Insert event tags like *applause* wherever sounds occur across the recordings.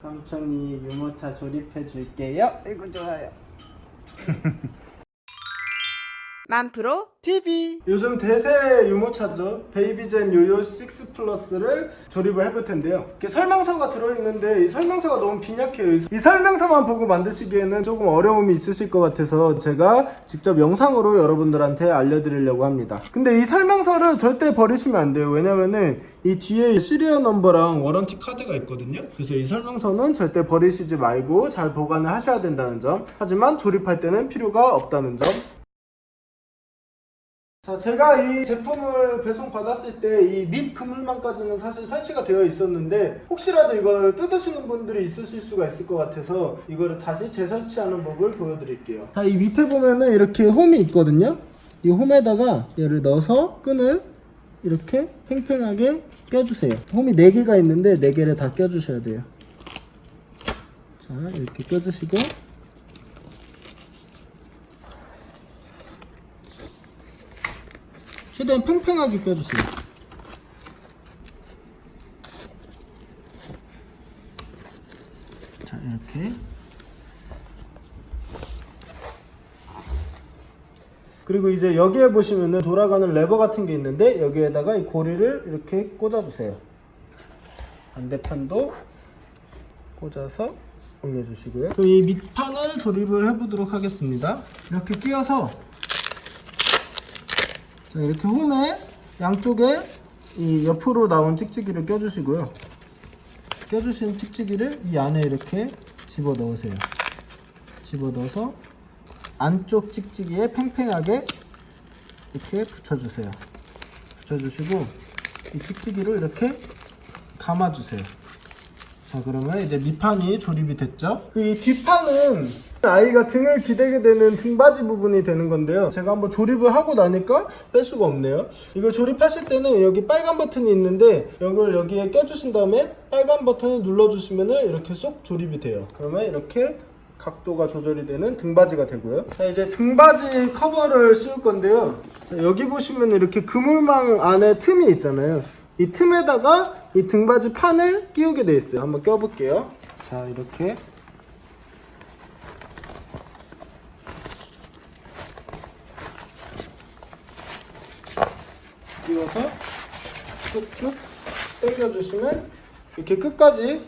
삼촌이 유모차 조립해 줄게요. 이거 좋아요. *laughs* 만프로 TV 요즘 대세 유모차죠. 베이비젠 요요 6 플러스를 조립을 해볼 텐데요. 이렇게 설명서가 들어있는데 이 설명서가 너무 빈약해요. 이 설명서만 보고 만드시기에는 조금 어려움이 있으실 것 같아서 제가 직접 영상으로 여러분들한테 알려드리려고 합니다. 근데 이 설명서를 절대 버리시면 안 돼요. 왜냐면은 이 뒤에 serial number랑 warranty 카드가 있거든요. 그래서 이 설명서는 절대 버리시지 말고 잘 보관을 하셔야 된다는 점. 하지만 조립할 때는 필요가 없다는 점 자, 제가 이 제품을 배송 받았을 때 이 밑 그물망까지는 사실 설치가 되어 있었는데 혹시라도 이걸 뜯으시는 분들이 있으실 수가 있을 것 같아서 이거를 다시 재설치하는 법을 보여드릴게요. 자, 이 밑에 보면은 이렇게 홈이 있거든요. 이 홈에다가 얘를 넣어서 끈을 이렇게 팽팽하게 껴주세요. 홈이 4개가 있는데 4개를 다 껴주셔야 돼요. 자, 이렇게 껴주시고 최대한 팽팽하게 껴주세요. 자, 이렇게. 그리고 이제 여기에 보시면은 돌아가는 레버 같은 게 있는데 여기에다가 이 고리를 이렇게 꽂아주세요. 반대편도 꽂아서 올려주시고요. 그럼 이 밑판을 조립을 해보도록 하겠습니다. 이렇게 끼워서 자 이렇게 홈에 양쪽에 이 옆으로 나온 찍찍이를 껴주시고요. 껴주신 찍찍이를 이 안에 이렇게 집어 넣으세요. 집어 넣어서 안쪽 찍찍이에 팽팽하게 이렇게 붙여주세요. 붙여주시고 이 찍찍이를 이렇게 감아주세요. 자 그러면 이제 밑판이 조립이 됐죠? 그 이 뒷판은 아이가 등을 기대게 되는 등받이 부분이 되는 건데요. 제가 한번 조립을 하고 나니까 뺄 수가 없네요. 이거 조립하실 때는 여기 빨간 버튼이 있는데 이걸 여기에 껴주신 다음에 빨간 버튼을 눌러주시면 이렇게 쏙 조립이 돼요. 그러면 이렇게 각도가 조절이 되는 등받이가 되고요. 자 이제 등받이 커버를 씌울 건데요. 자, 여기 보시면 이렇게 그물망 안에 틈이 있잖아요. 이 틈에다가 이 등받이 판을 끼우게 돼 있어요. 한번 껴볼게요. 자, 이렇게. 끼워서 쭉쭉 당겨주시면 이렇게 끝까지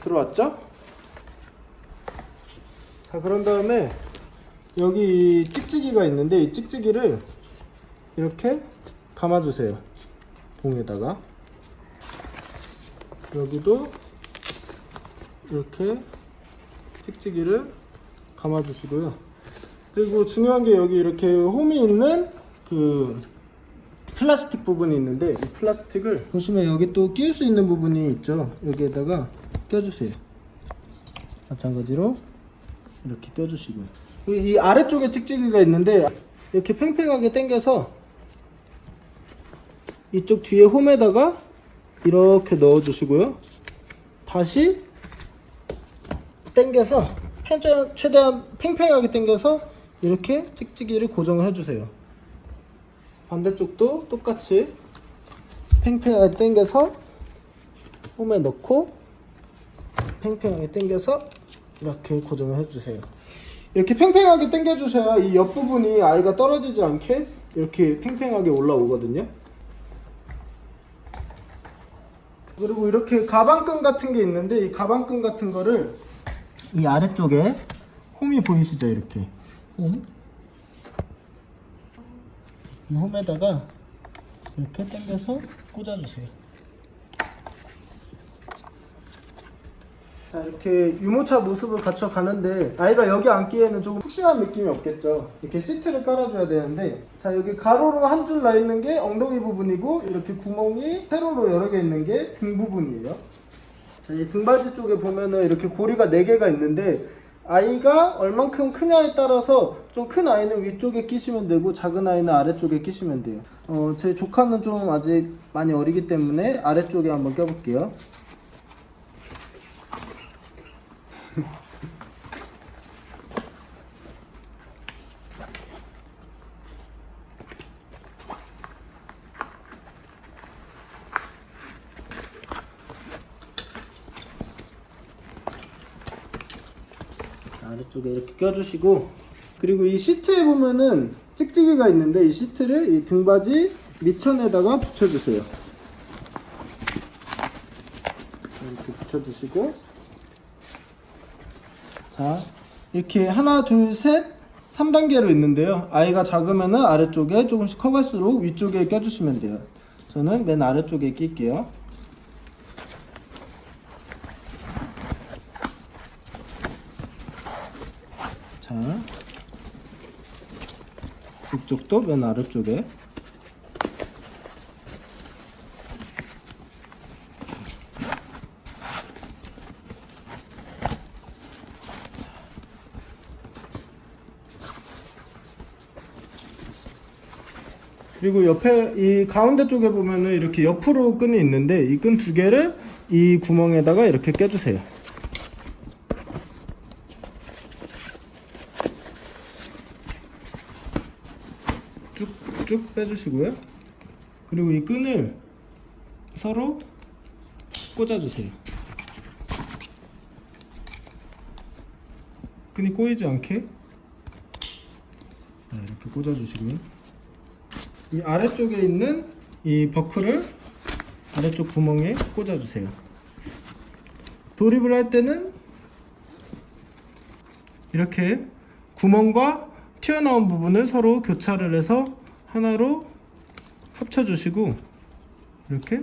들어왔죠? 자, 그런 다음에 여기 이 찍찍이가 있는데 이 찍찍이를 이렇게 감아주세요. 봉에다가 여기도 이렇게 찍찍이를 감아 주시고요. 그리고 중요한 게 여기 이렇게 홈이 있는 그 플라스틱 부분이 있는데 이 플라스틱을 보시면 여기 또 끼울 수 있는 부분이 있죠. 여기에다가 껴주세요. 마찬가지로 이렇게 껴주시고요. 이 아래쪽에 찍찍이가 있는데 이렇게 팽팽하게 당겨서 이쪽 뒤에 홈에다가 이렇게 넣어 주시고요. 다시 당겨서 최대한, 최대한 팽팽하게 당겨서 이렇게 찍찍이를 고정을 해주세요. 반대쪽도 똑같이 팽팽하게 당겨서 홈에 넣고 팽팽하게 당겨서 이렇게 고정을 해주세요. 이렇게 팽팽하게 당겨주셔야 이 옆부분이 아이가 떨어지지 않게 이렇게 팽팽하게 올라오거든요 그리고 이렇게 가방끈 같은 게 있는데 이 가방끈 같은 거를 이 아래쪽에 홈이 보이시죠 이렇게 홈. 이 홈에다가 이렇게 당겨서 꽂아주세요 자 이렇게 유모차 모습을 갖춰 가는데 아이가 여기 앉기에는 조금 푹신한 느낌이 없겠죠. 이렇게 시트를 깔아줘야 되는데 자 여기 가로로 한 줄 나 있는 게 엉덩이 부분이고 이렇게 구멍이 세로로 여러 개 있는 게 등 부분이에요. 자, 이 등받이 쪽에 보면은 이렇게 고리가 4개가 있는데 아이가 얼만큼 크냐에 따라서 좀 큰 아이는 위쪽에 끼시면 되고 작은 아이는 아래쪽에 끼시면 돼요. 어, 제 조카는 좀 아직 많이 어리기 때문에 아래쪽에 한번 껴볼게요 *laughs* 아래쪽에 이렇게 껴주시고 그리고 이 시트에 보면은 찍찍이가 있는데 이 시트를 이 등받이 밑천에다가 붙여주세요. 이렇게 붙여주시고 자 이렇게 하나 둘 셋 3단계로 있는데요. 아이가 작으면 은 아래쪽에 조금씩 커갈수록 위쪽에 껴주시면 돼요. 저는 맨 아래쪽에 낄게요. 자, 이쪽도 맨 아래쪽에 그리고 옆에 이 가운데 쪽에 보면은 이렇게 옆으로 끈이 있는데 이 끈 두 개를 이 구멍에다가 이렇게 껴주세요. 쭉쭉 빼주시고요. 그리고 이 끈을 서로 꽂아주세요. 끈이 꼬이지 않게 네, 이렇게 꽂아주시고요. 이 아래쪽에 있는 이 버클을 아래쪽 구멍에 꽂아주세요. 조립을 할 때는 이렇게 구멍과 튀어나온 부분을 서로 교차를 해서 하나로 합쳐주시고 이렇게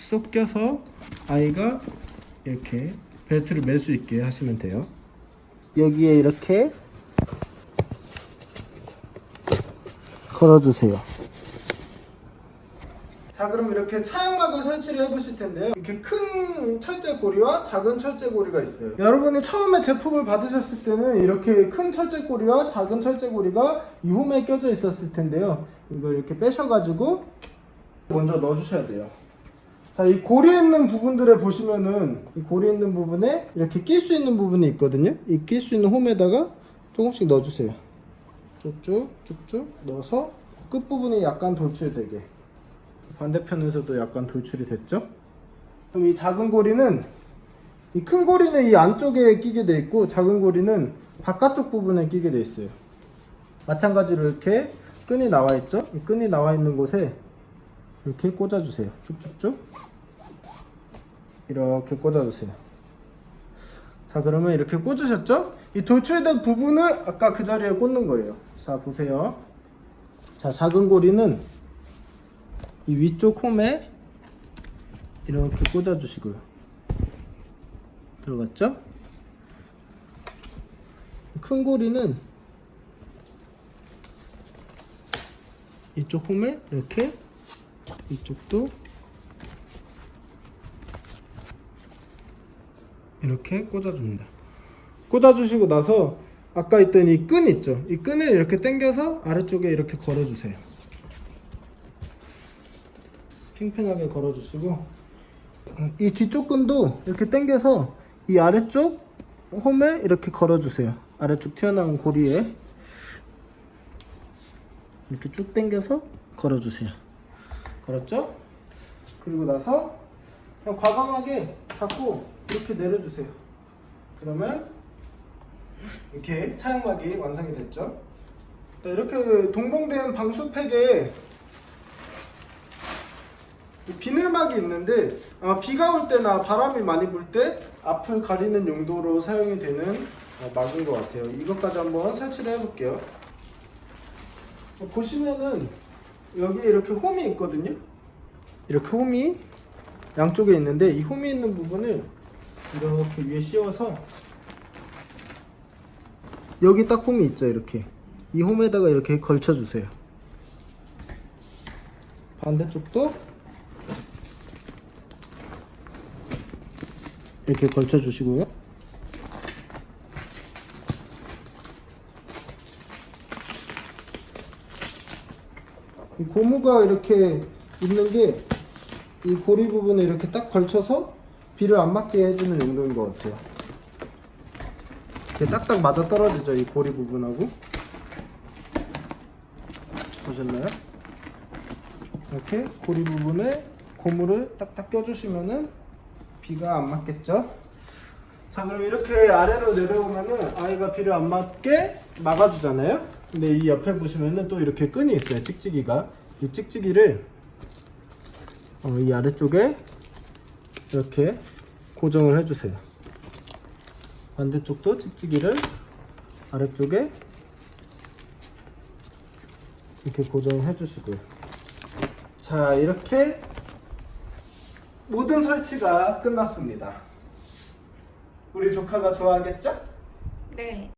쏙 껴서 아이가 이렇게 벨트를 멜 수 있게 하시면 돼요. 여기에 이렇게 걸어주세요. 자 그럼 이렇게 차양막을 설치를 해보실 텐데요. 이렇게 큰 철제고리와 작은 철제고리가 있어요. 여러분이 처음에 제품을 받으셨을 때는 이렇게 큰 철제고리와 작은 철제고리가 이 홈에 껴져 있었을 텐데요. 이걸 이렇게 빼셔가지고 먼저 넣어주셔야 돼요. 자 이 고리 있는 부분들에 보시면은 이 고리 있는 부분에 이렇게 낄 수 있는 부분이 있거든요. 이 낄 수 있는 홈에다가 조금씩 넣어주세요. 쭉쭉 쭉쭉 넣어서 끝부분이 약간 돌출되게 반대편에서도 약간 돌출이 됐죠? 그럼 이 작은 고리는 이 큰 고리는 이 안쪽에 끼게 돼 있고 작은 고리는 바깥쪽 부분에 끼게 돼 있어요. 마찬가지로 이렇게 끈이 나와 있죠? 이 끈이 나와 있는 곳에 이렇게 꽂아 주세요. 쭉쭉쭉. 이렇게 꽂아 주세요. 자, 그러면 이렇게 꽂으셨죠? 이 돌출된 부분을 아까 그 자리에 꽂는 거예요. 자, 보세요. 자, 작은 고리는 이 위쪽 홈에 이렇게 꽂아 주시고요. 들어갔죠? 큰 고리는 이쪽 홈에 이렇게 이쪽도 이렇게 꽂아줍니다. 꽂아주시고 나서 아까 있던 이 끈 있죠? 이 끈을 이렇게 당겨서 아래쪽에 이렇게 걸어주세요. 팽팽하게 걸어주시고 이 뒤쪽 끈도 이렇게 당겨서 이 아래쪽 홈에 이렇게 걸어주세요. 아래쪽 튀어나온 고리에 이렇게 쭉 당겨서 걸어주세요. 걸었죠? 그리고 나서 그냥 과감하게 잡고 이렇게 내려주세요. 그러면 이렇게 차양막이 완성이 됐죠? 자, 이렇게 동봉된 방수팩에 이 비늘막이 있는데 아마 비가 올 때나 바람이 많이 불 때 앞을 가리는 용도로 사용이 되는 어, 막인 것 같아요. 이것까지 한번 설치를 해 볼게요. 어, 보시면은 여기에 이렇게 홈이 있거든요. 이렇게 홈이 양쪽에 있는데 이 홈이 있는 부분을 이렇게 위에 씌워서 여기 딱 홈이 있죠 이렇게 이 홈에다가 이렇게 걸쳐 주세요 반대쪽도 이렇게 걸쳐 주시고요. 이 고무가 이렇게 있는 게 이 고리 부분에 이렇게 딱 걸쳐서 비를 안 맞게 해주는 용도인 것 같아요. 이렇게 딱딱 맞아 떨어지죠 이 고리 부분하고. 보셨나요? 이렇게 고리 부분에 고무를 딱딱 껴주시면은 비가 안 맞겠죠? 자자 그럼 이렇게 아래로 내려오면은 아이가 비를 안 맞게 막아주잖아요. 근데 이 옆에 보시면은 또 이렇게 끈이 있어요. 찍찍이가 이 찍찍이를 어, 이 아래쪽에 이렇게 고정을 해주세요. 반대쪽도 찍찍이를 아래쪽에 이렇게 고정해 주시고요. 자 이렇게 모든 설치가 끝났습니다. 우리 조카가 좋아하겠죠? 네.